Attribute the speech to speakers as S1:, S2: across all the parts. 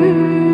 S1: you.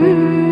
S1: -hmm.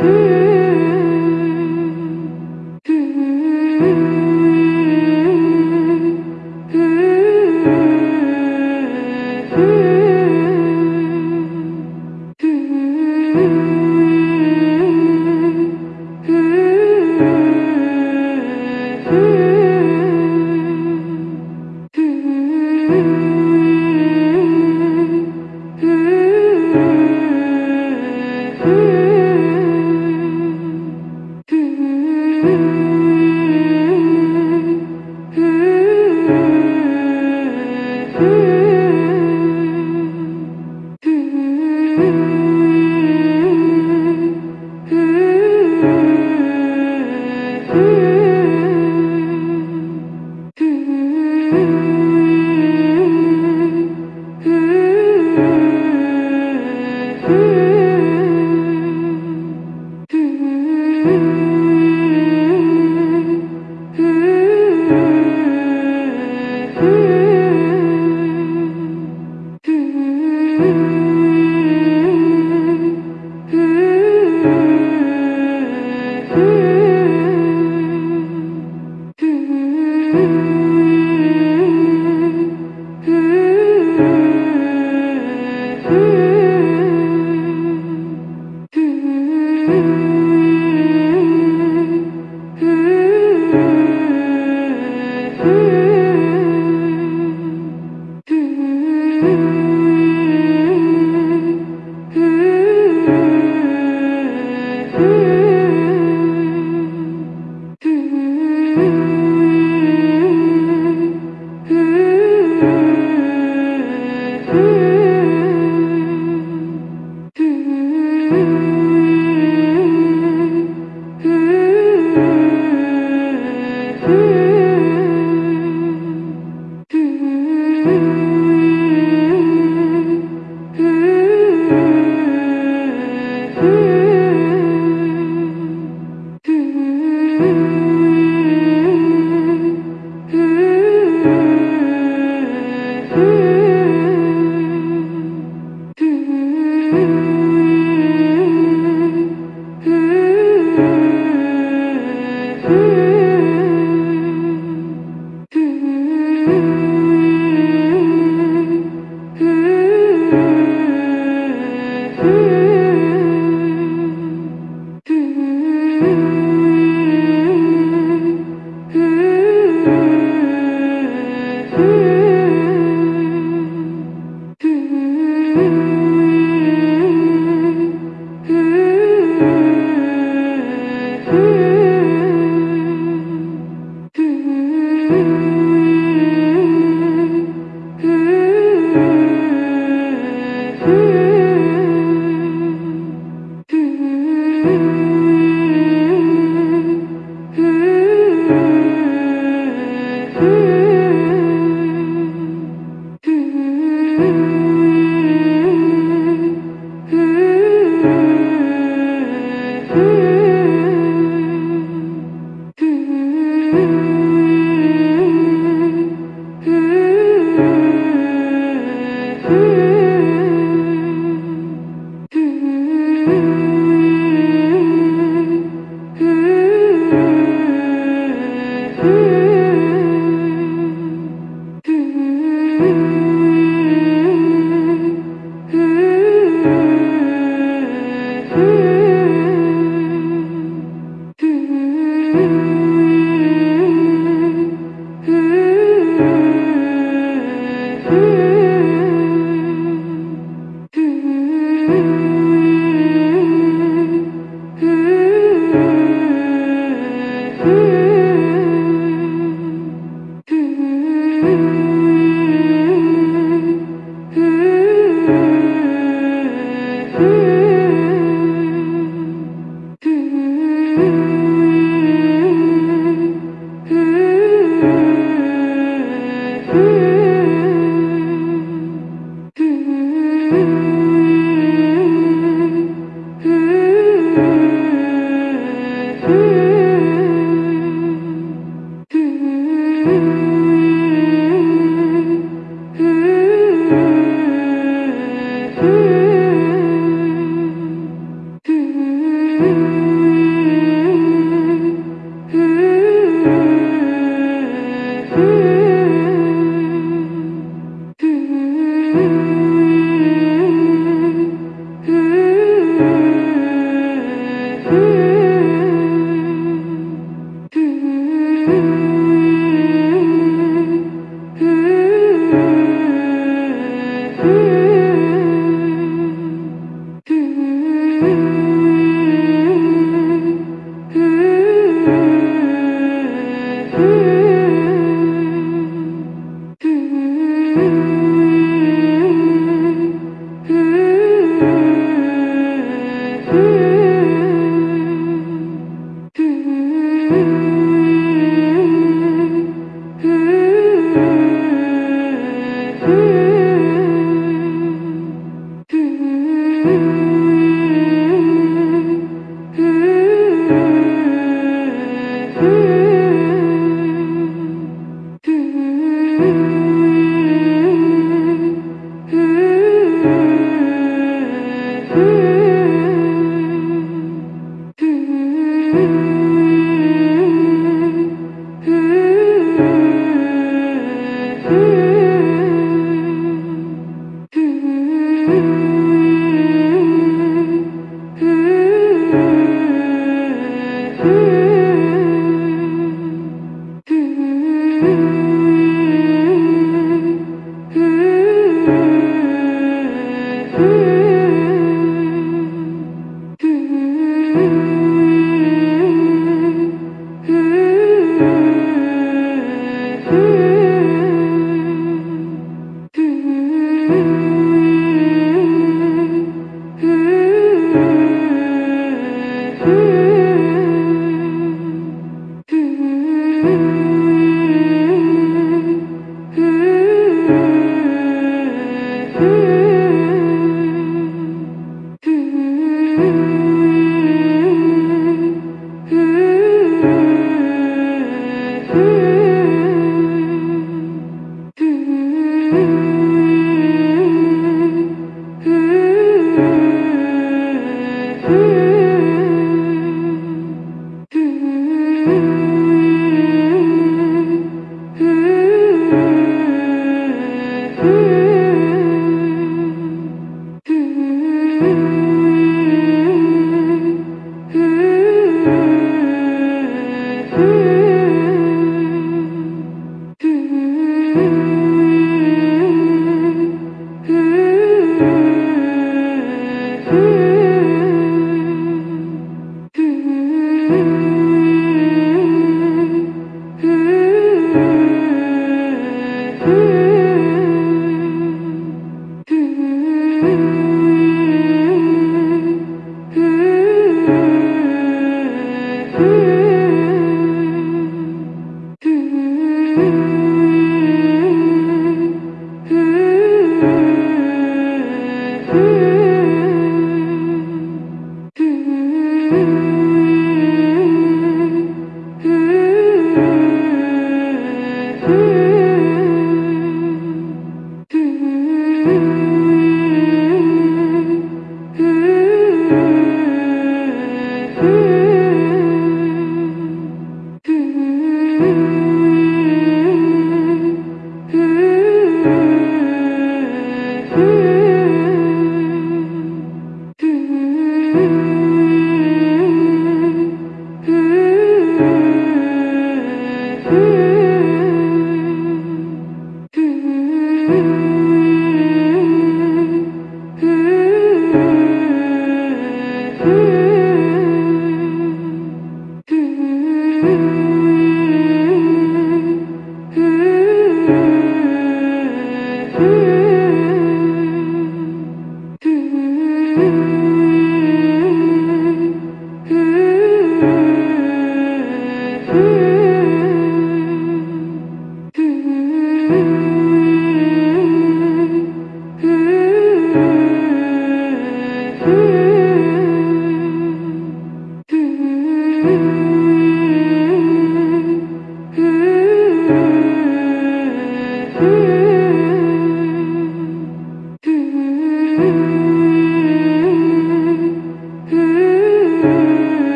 S1: Mm-hmm.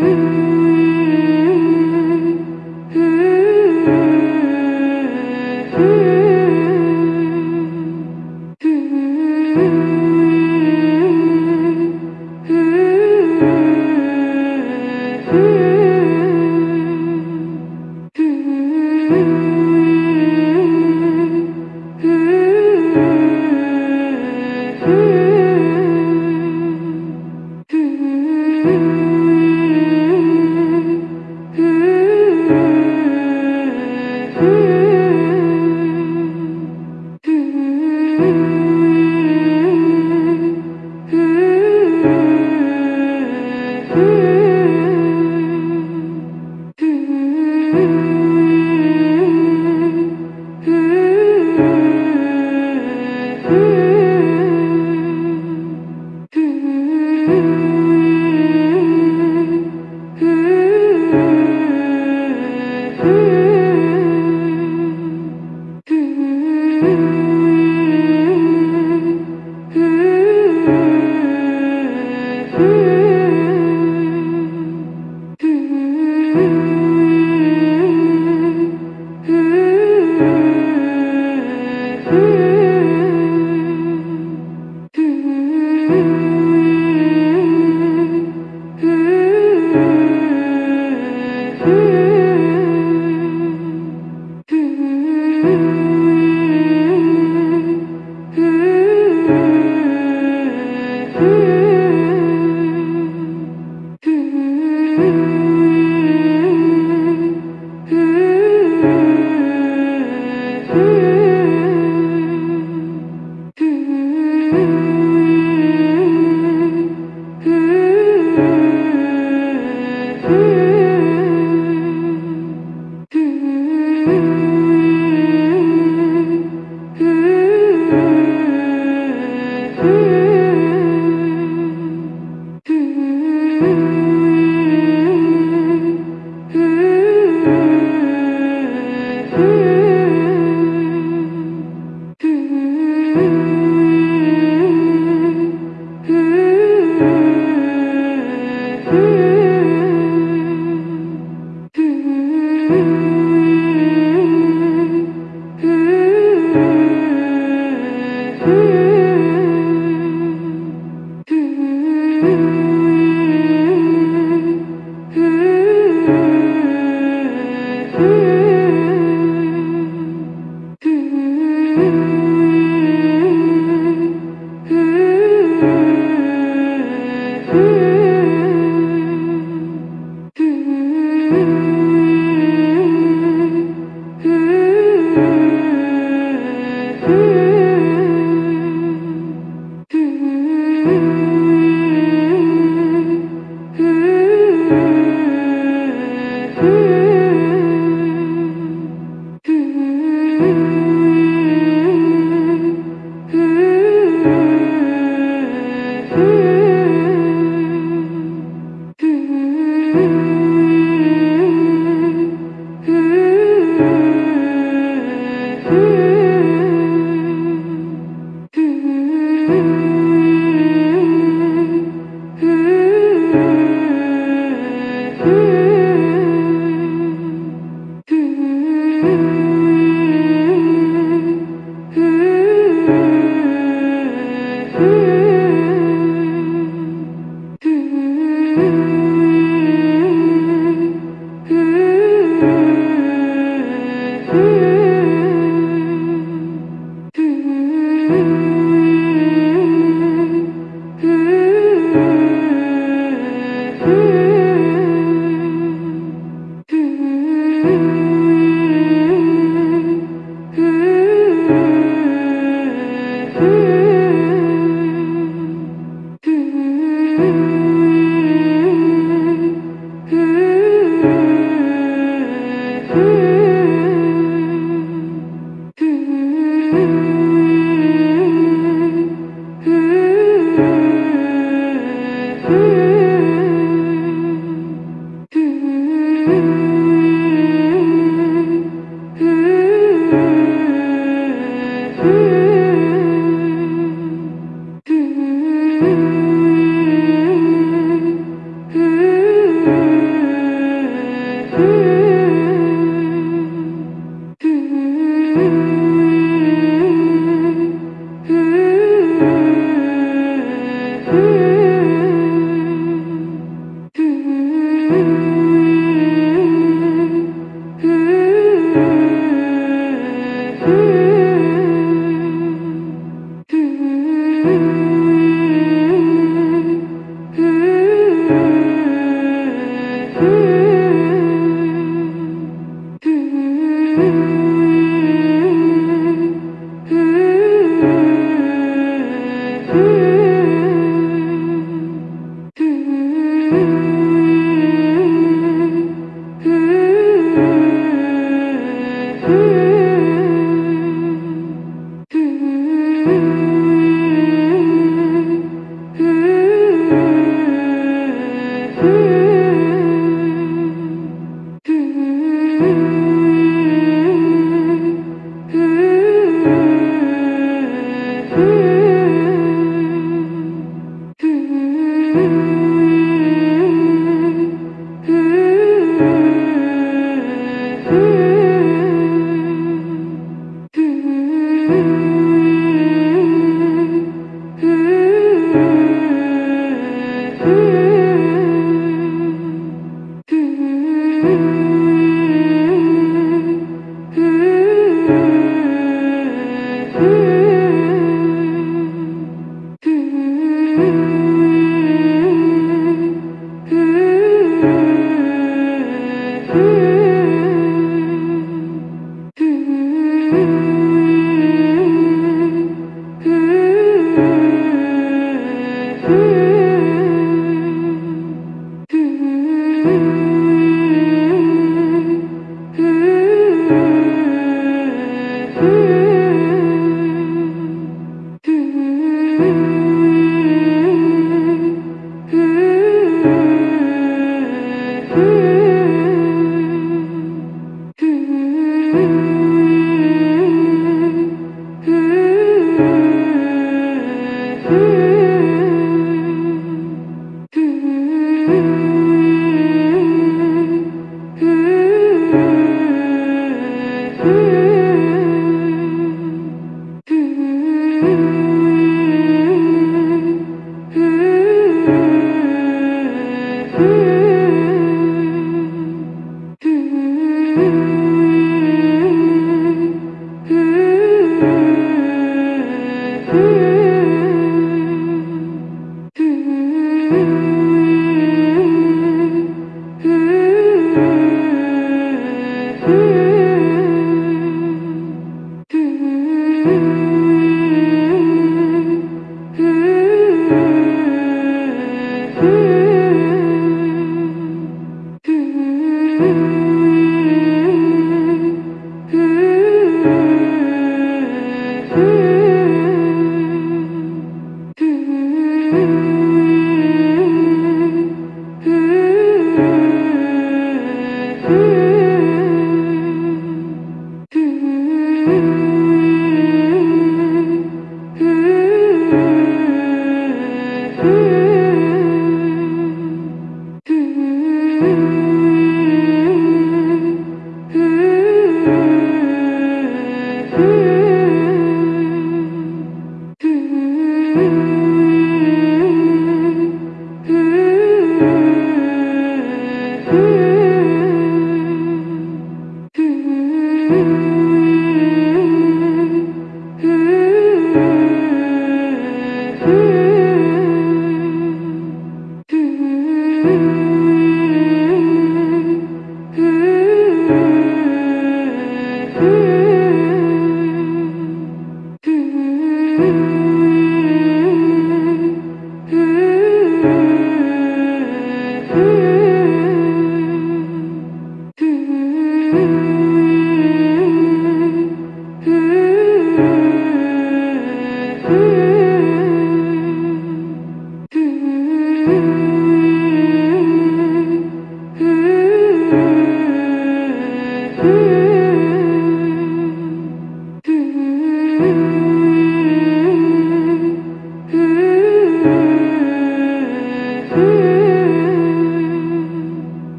S1: -hmm.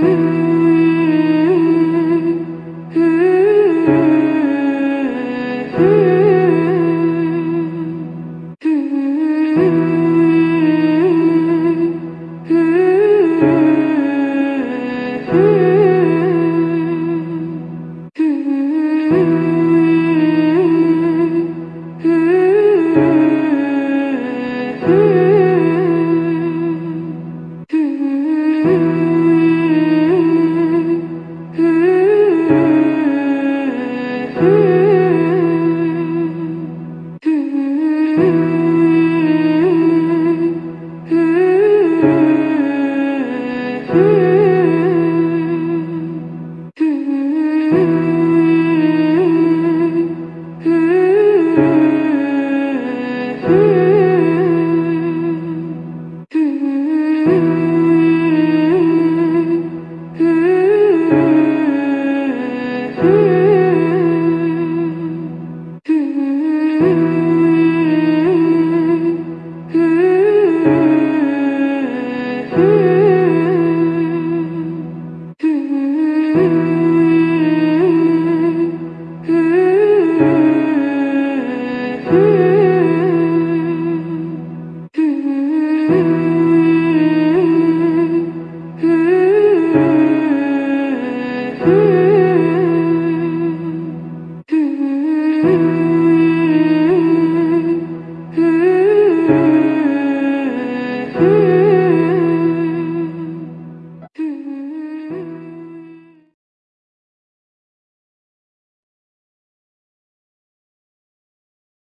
S1: Mm-hmm.